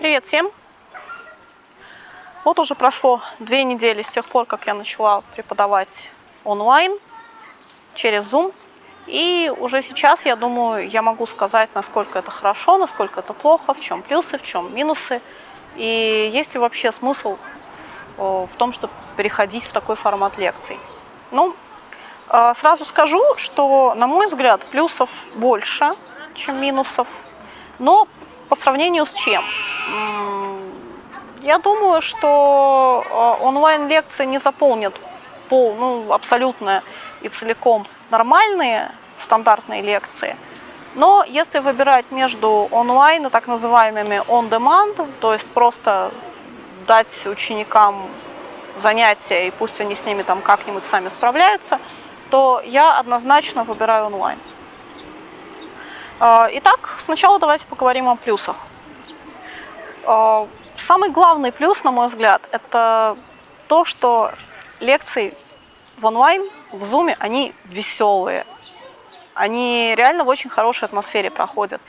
Привет всем! Вот уже прошло две недели с тех пор, как я начала преподавать онлайн через Zoom. И уже сейчас, я думаю, я могу сказать, насколько это хорошо, насколько это плохо, в чем плюсы, в чем минусы. И есть ли вообще смысл в том, чтобы переходить в такой формат лекций. Ну, а, сразу скажу, что, на мой взгляд, плюсов больше, чем минусов. Но по сравнению с чем? Я думаю, что э, онлайн-лекции не заполнят пол, ну, абсолютно и целиком нормальные стандартные лекции. Но если выбирать между онлайн и так называемыми on-demand, то есть просто дать ученикам занятия, и пусть они с ними там как-нибудь сами справляются, то я однозначно выбираю онлайн. Э, итак, сначала давайте поговорим о плюсах. Э, Самый главный плюс, на мой взгляд, это то, что лекции в онлайн, в зуме, они веселые. Они реально в очень хорошей атмосфере проходят.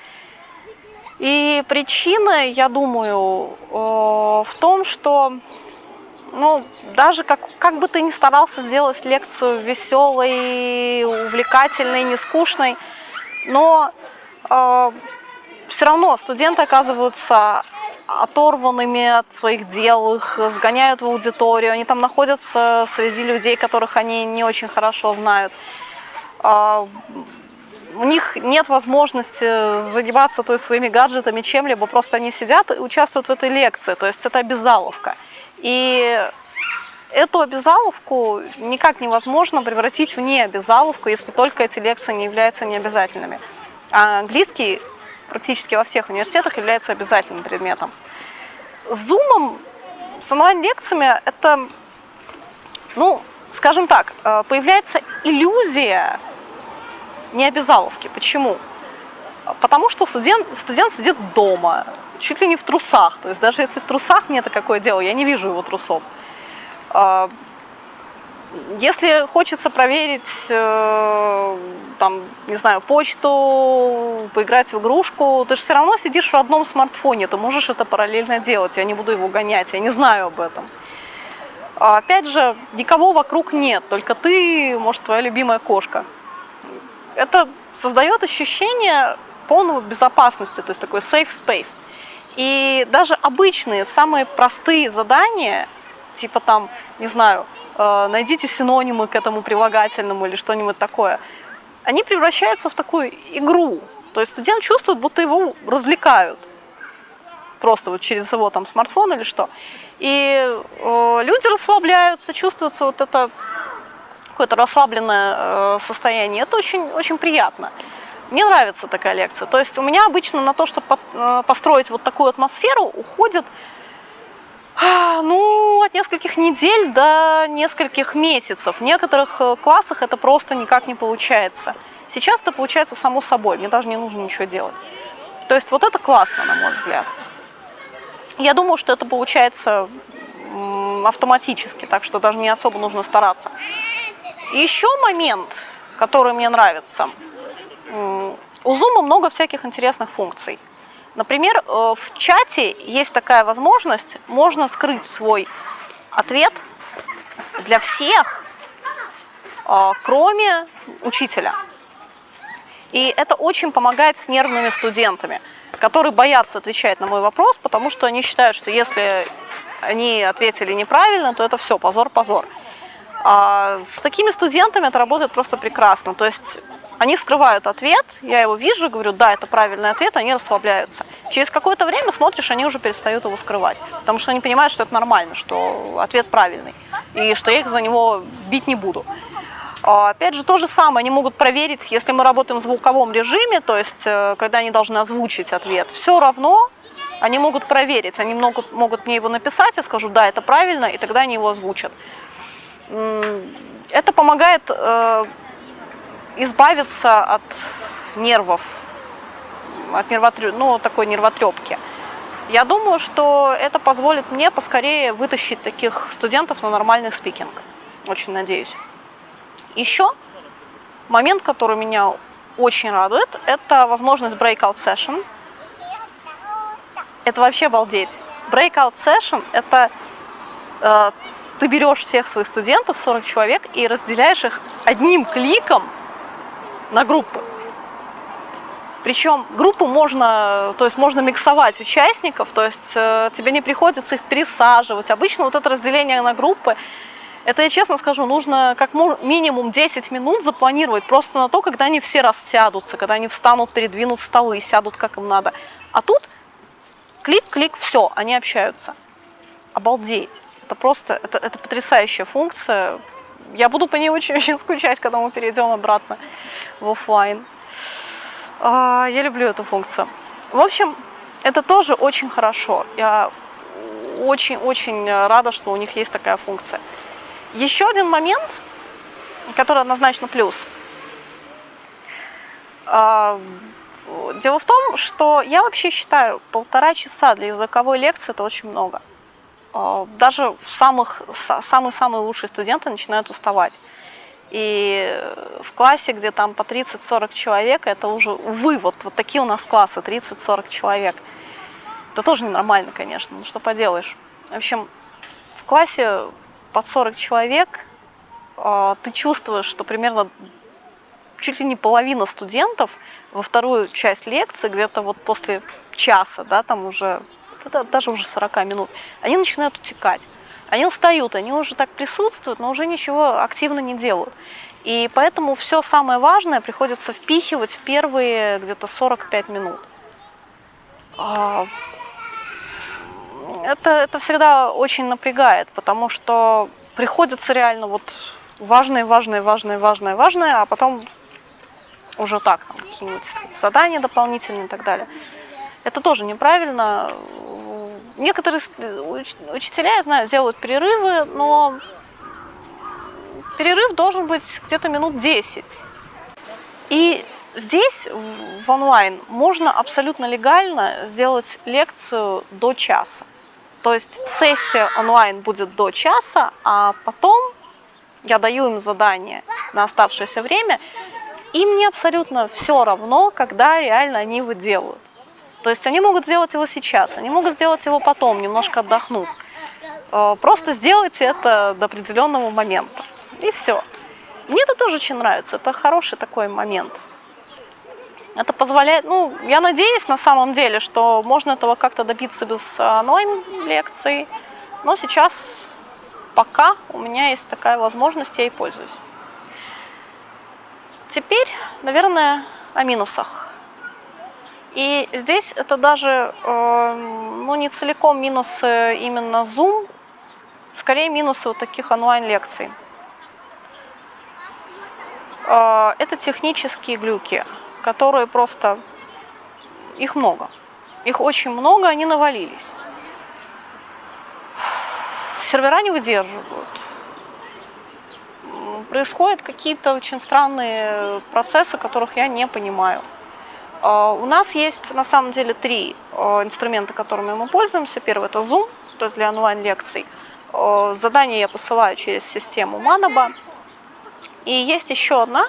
И причина, я думаю, э, в том, что ну, даже как, как бы ты ни старался сделать лекцию веселой, увлекательной, не скучной, но все равно студенты оказываются оторванными от своих дел, их сгоняют в аудиторию, они там находятся среди людей, которых они не очень хорошо знают. А, у них нет возможности заниматься то есть, своими гаджетами чем-либо, просто они сидят и участвуют в этой лекции, то есть это обязаловка. И эту обязаловку никак невозможно превратить в необязаловку, если только эти лекции не являются необязательными. А английский практически во всех университетах является обязательным предметом. С Zoom, с онлайн-лекциями это, ну, скажем так, э, появляется иллюзия необязаловки. Почему? Потому что студент, студент сидит дома, чуть ли не в трусах. То есть даже если в трусах мне это какое дело, я не вижу его трусов. А, если хочется проверить, э, там, не знаю, почту, поиграть в игрушку, ты же все равно сидишь в одном смартфоне, ты можешь это параллельно делать, я не буду его гонять, я не знаю об этом. А опять же, никого вокруг нет, только ты, может, твоя любимая кошка. Это создает ощущение полного безопасности, то есть такой safe space. И даже обычные, самые простые задания, типа там, не знаю, Э, найдите синонимы к этому прилагательному или что-нибудь такое, они превращаются в такую игру. То есть студент чувствует, будто его развлекают. Просто вот через его там смартфон или что. И э, люди расслабляются, чувствуется вот это какое-то расслабленное э, состояние. Это очень, очень приятно. Мне нравится такая лекция. То есть у меня обычно на то, чтобы э, построить вот такую атмосферу, уходит ну, от нескольких недель до нескольких месяцев. В некоторых э, классах это просто никак не получается. Сейчас это получается само собой, мне даже не нужно ничего делать. То есть вот это классно, на мой взгляд. Я думаю, что это получается автоматически, так что даже не особо нужно стараться. еще момент, который мне нравится. У Zoom много всяких интересных функций. Например, э, в чате есть такая возможность, можно скрыть свой ответ для всех, э, кроме учителя. И это очень помогает с нервными студентами, которые боятся отвечать на мой вопрос, потому что они считают, что если они ответили неправильно, то это все, позор-позор. А с такими студентами это работает просто прекрасно. То есть они скрывают ответ, я его вижу, говорю, да, это правильный ответ, они расслабляются. Через какое-то время смотришь, они уже перестают его скрывать, потому что они понимают, что это нормально, что ответ правильный, и что я их за него бить не буду. А, опять же, то же самое, они могут проверить, если мы работаем в звуковом режиме, то есть, э, когда они должны озвучить ответ, все равно они могут проверить, они могут, могут мне его написать, я скажу, да, это правильно, и тогда они его озвучат. Это помогает э, избавиться от нервов, от нервотрё... ну, такой нервотрепки. Я думаю, что это позволит мне поскорее вытащить таких студентов на нормальный спикинг. Очень надеюсь. Еще момент, который меня очень радует, это возможность breakout session. это вообще обалдеть. Breakout session – это э, ты берешь всех своих студентов, 40 человек, и разделяешь их одним кликом на группы. Причем группу можно, то есть можно миксовать участников, то есть э, тебе не приходится их пересаживать. Обычно вот это разделение на группы, это, я честно скажу, нужно как минимум 10 минут запланировать просто на то, когда они все рассядутся, когда они встанут, передвинут столы, сядут как им надо. А тут клик-клик, все, они общаются. Обалдеть. Это просто, это, это потрясающая функция. Я буду по ней очень-очень скучать, когда мы перейдем обратно в офлайн. А, я люблю эту функцию. В общем, это тоже очень хорошо. Я очень-очень рада, что у них есть такая функция. Еще один момент, который однозначно плюс. А, дело в том, что я вообще считаю, полтора часа для языковой лекции – это очень много. А, даже самые-самые лучшие студенты начинают уставать. И в классе, где там по 30-40 человек, это уже, увы, вот, вот такие у нас классы, 30-40 человек. Это тоже ненормально, конечно, ну что поделаешь. В общем, в классе под 40 человек а, ты чувствуешь, что примерно чуть ли не половина студентов во вторую часть лекции, где-то вот после часа, да, там уже, даже уже 40 минут, они начинают утекать. Они устают, они уже так присутствуют, но уже ничего активно не делают. И поэтому все самое важное приходится впихивать в первые где-то 45 минут. А, это, это всегда очень напрягает, потому что приходится реально вот важное, важное, важное, важное, важное, а потом уже так, какие-нибудь задания дополнительные и так далее. Это тоже неправильно. Некоторые учителя, я знаю, делают перерывы, но перерыв должен быть где-то минут 10. И здесь, в онлайн, можно абсолютно легально сделать лекцию до часа. То есть сессия онлайн будет до часа, а потом я даю им задание на оставшееся время, и мне абсолютно все равно, когда реально они его делают. То есть они могут сделать его сейчас, они могут сделать его потом, немножко отдохнув. Э, просто сделайте это до определенного момента. И все. Мне это тоже очень нравится, это хороший такой момент. Это позволяет, ну, я надеюсь на самом деле, что можно этого как-то добиться без онлайн-лекций, но сейчас пока у меня есть такая возможность, я и пользуюсь. Теперь, наверное, о минусах. И здесь это даже э, ну, не целиком минусы именно Zoom, скорее минусы вот таких онлайн-лекций. Э, это технические глюки, которые просто, их много. Их очень много, они навалились. Сервера не выдерживают. Происходят какие-то очень странные процессы, которых я не понимаю. А, у нас есть на самом деле три а, инструмента, которыми мы пользуемся. Первый это Zoom, то есть для онлайн-лекций. А, задание я посылаю через систему Manaba. И есть еще одна,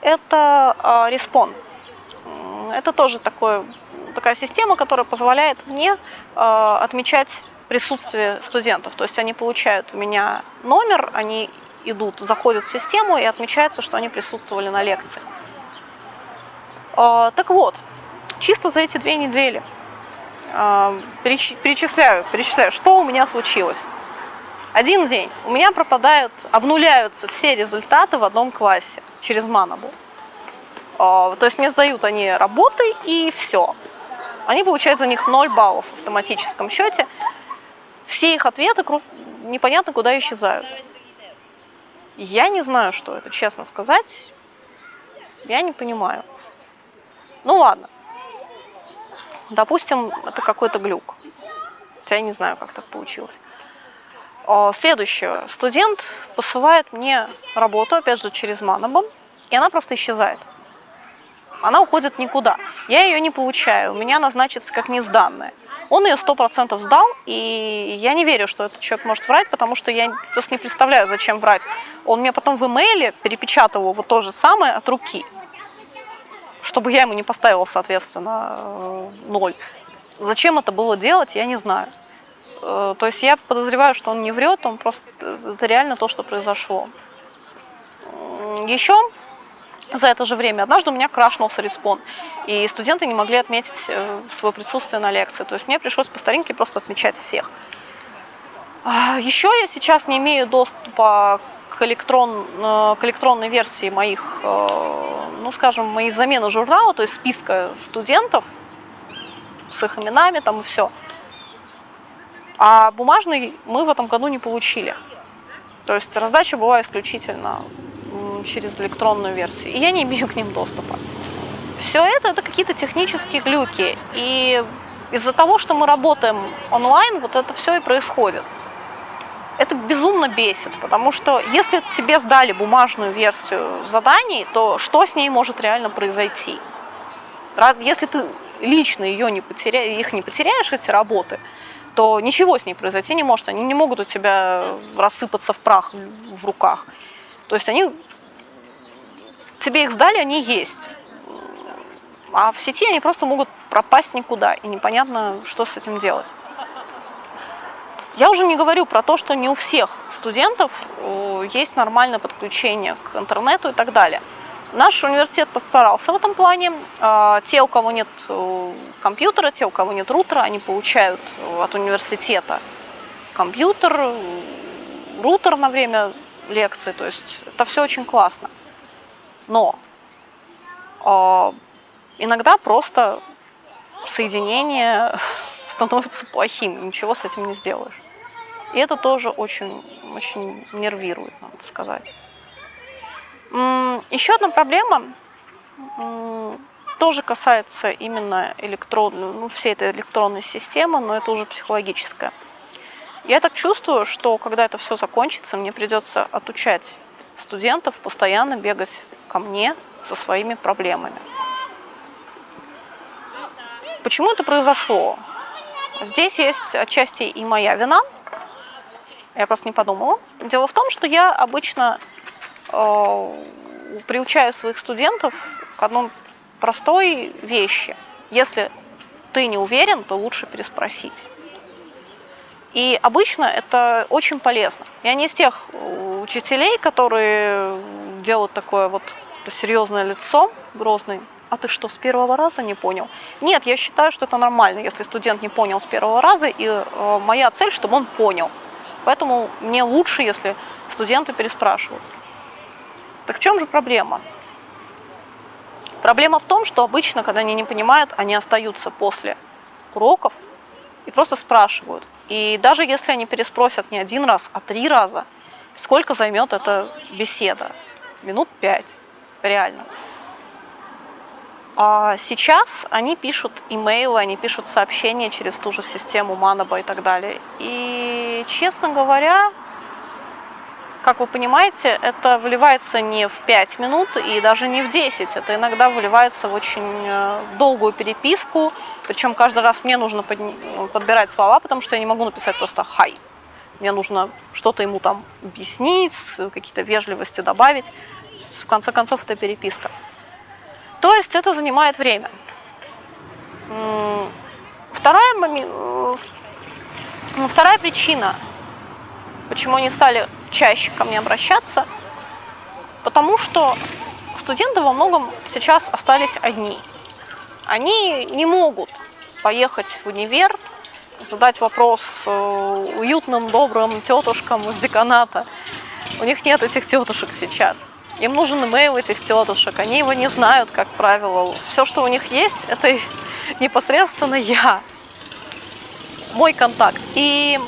это Respawn. Это тоже такой, такая система, которая позволяет мне отмечать присутствие студентов. То есть они получают у меня номер, они идут, заходят в систему и отмечается, что они присутствовали на лекции. А, так вот, чисто за эти две недели а, перечисляю, перечисляю, что у меня случилось. Один день у меня пропадают, обнуляются все результаты в одном классе через Манабу. А, то есть мне сдают они работы и все. Они получают за них 0 баллов в автоматическом счете. Все их ответы непонятно куда исчезают. Я не знаю, что это, честно сказать. Я не понимаю. Ну ладно. Допустим, это какой-то глюк. Хотя я не знаю, как так получилось. А, следующее. Студент посылает мне работу, опять же, через Манабом, и она просто исчезает. Она уходит никуда. Я ее не получаю, у меня она как несданная. Он ее сто процентов сдал, и я не верю, что этот человек может врать, потому что я просто не представляю, зачем врать. Он мне потом в имейле перепечатал его то же самое от руки чтобы я ему не поставила, соответственно, э, ноль. Зачем это было делать, я не знаю. Э, то есть я подозреваю, что он не врет, он просто это реально то, что произошло. Еще за это же время однажды у меня крашнулся респон, и студенты не могли отметить э, свое присутствие на лекции. То есть мне пришлось по старинке просто отмечать всех. А, Еще я сейчас не имею доступа электрон, э, к электронной версии моих, ну скажем, моей замены журнала, то есть списка студентов с их именами там и все. А бумажный мы в этом году не получили. То есть раздача была исключительно через электронную версию. И я не имею к ним доступа. Все это, это какие-то технические глюки. И из-за того, что мы работаем онлайн, вот это все и происходит. Это безумно бесит, потому что если тебе сдали бумажную версию заданий, то что с ней может реально произойти? Если ты лично ее не потеря... их не потеряешь, эти работы, то ничего с ней произойти не может. Они не могут у тебя рассыпаться в прах в руках. То есть они тебе их сдали, они есть. А в сети они просто могут пропасть никуда, и непонятно, что с этим делать. Я уже не говорю про то, что не у всех студентов э, есть нормальное подключение к интернету и так далее. Наш университет постарался в этом плане. А, те, у кого нет э, компьютера, те, у кого нет рутера, они получают э, от университета компьютер, рутер на время лекции. То есть это все очень классно. Но иногда просто соединение становится плохим, ничего с этим не сделаешь. И это тоже очень, очень нервирует, надо сказать. Еще одна проблема тоже касается именно электронной, ну, всей этой электронной системы, но это уже психологическая. Я так чувствую, что когда это все закончится, мне придется отучать студентов постоянно бегать ко мне со своими проблемами. Почему это произошло? Здесь есть отчасти и моя вина. Я просто не подумала. Дело в том, что я обычно Э, приучаю своих студентов к одной простой вещи. Если ты не уверен, то лучше переспросить. И обычно это очень полезно. Я не из тех учителей, которые делают такое вот серьезное лицо, грозный. А ты что, с первого раза не понял? Нет, я считаю, что это нормально, если студент не понял с первого раза, и э, моя цель, чтобы он понял. Поэтому мне лучше, если студенты переспрашивают. Так в чем же проблема? Проблема в том, что обычно, когда они не понимают, они остаются после уроков и просто спрашивают. И даже если они переспросят не один раз, а три раза, сколько займет эта беседа? Минут пять, реально. А сейчас они пишут имейлы, они пишут сообщения через ту же систему Манаба и так далее. И, честно говоря, как вы понимаете, это вливается не в 5 минут и даже не в 10. Это иногда выливается в очень э, долгую переписку. Причем каждый раз мне нужно ну, подбирать слова, потому что я не могу написать просто «хай». Мне нужно что-то ему там объяснить, какие-то вежливости добавить. В конце концов, это переписка. Есть это занимает время. Вторая, э, вторая причина, почему они стали чаще ко мне обращаться, потому что студенты во многом сейчас остались одни. Они не могут поехать в универ, задать вопрос э, уютным, добрым тетушкам из деканата. У них нет этих тетушек сейчас. Им нужен имейл этих тетушек, они его не знают, как правило. Все, что у них есть, это непосредственно я, мой контакт. И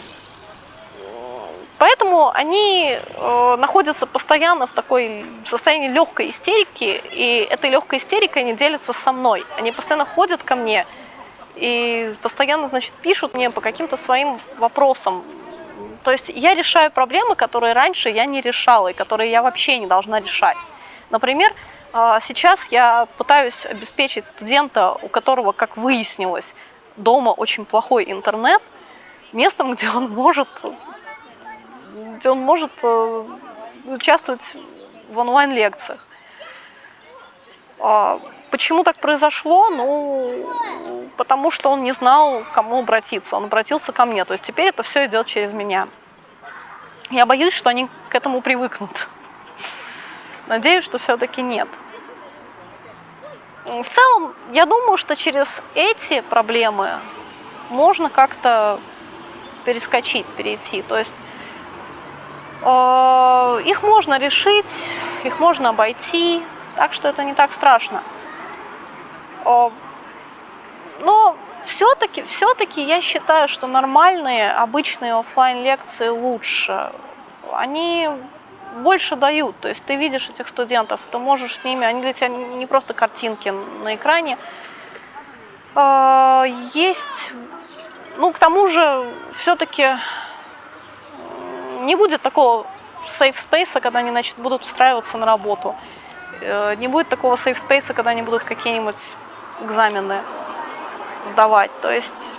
Поэтому они э, находятся постоянно в такой состоянии легкой истерики, и этой легкой истерикой они делятся со мной. Они постоянно ходят ко мне и постоянно, значит, пишут мне по каким-то своим вопросам. То есть я решаю проблемы, которые раньше я не решала, и которые я вообще не должна решать. Например, э, сейчас я пытаюсь обеспечить студента, у которого, как выяснилось, дома очень плохой интернет, местом, где он может где он может э, участвовать в онлайн-лекциях. А почему так произошло? Ну, потому что он не знал, к кому обратиться. Он обратился ко мне. То есть теперь это все идет через меня. Я боюсь, что они к этому привыкнут. Надеюсь, что все-таки нет. В целом, я думаю, что через эти проблемы можно как-то перескочить, перейти. То есть э, их можно решить, их можно обойти, так что это не так страшно. Э, но все-таки все, я считаю, что нормальные, обычные офлайн лекции лучше. Они больше дают. То есть ты видишь этих студентов, ты можешь с ними, они для тебя не просто картинки на экране. А, есть, ну, к тому же, все-таки не будет такого safe space, когда они, значит, будут устраиваться на работу. Э, не будет такого safe space, когда они будут какие-нибудь экзамены сдавать. То есть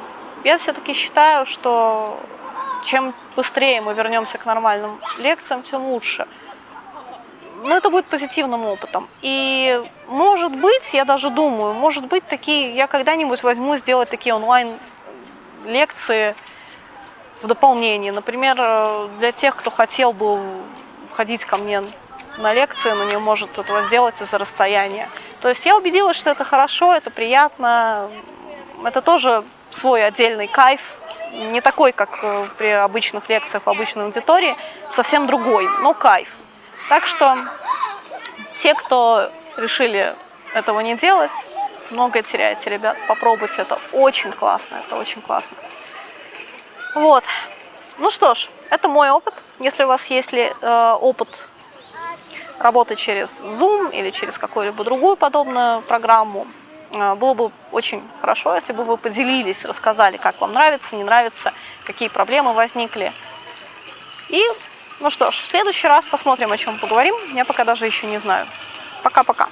я все-таки считаю, что чем быстрее мы вернемся к нормальным лекциям, тем лучше. Но это будет позитивным опытом. И может быть, я даже думаю, может быть, такие, я когда-нибудь возьму сделать такие онлайн-лекции в дополнение. Например, для тех, кто хотел бы ходить ко мне на лекции, но не может этого сделать из-за расстояния. То есть я убедилась, что это хорошо, это приятно, это тоже свой отдельный кайф, не такой, как э, при обычных лекциях в обычной аудитории, совсем другой, но кайф. Так что те, кто решили этого не делать, многое теряете, ребят. Попробуйте, это очень классно, это очень классно. Вот. Ну что ж, это мой опыт. Если у вас есть ли, э, опыт работы через Zoom или через какую-либо другую подобную программу, было бы очень хорошо, если бы вы поделились, рассказали, как вам нравится, не нравится, какие проблемы возникли. И, ну что ж, в следующий раз посмотрим, о чем поговорим. Я пока даже еще не знаю. Пока-пока.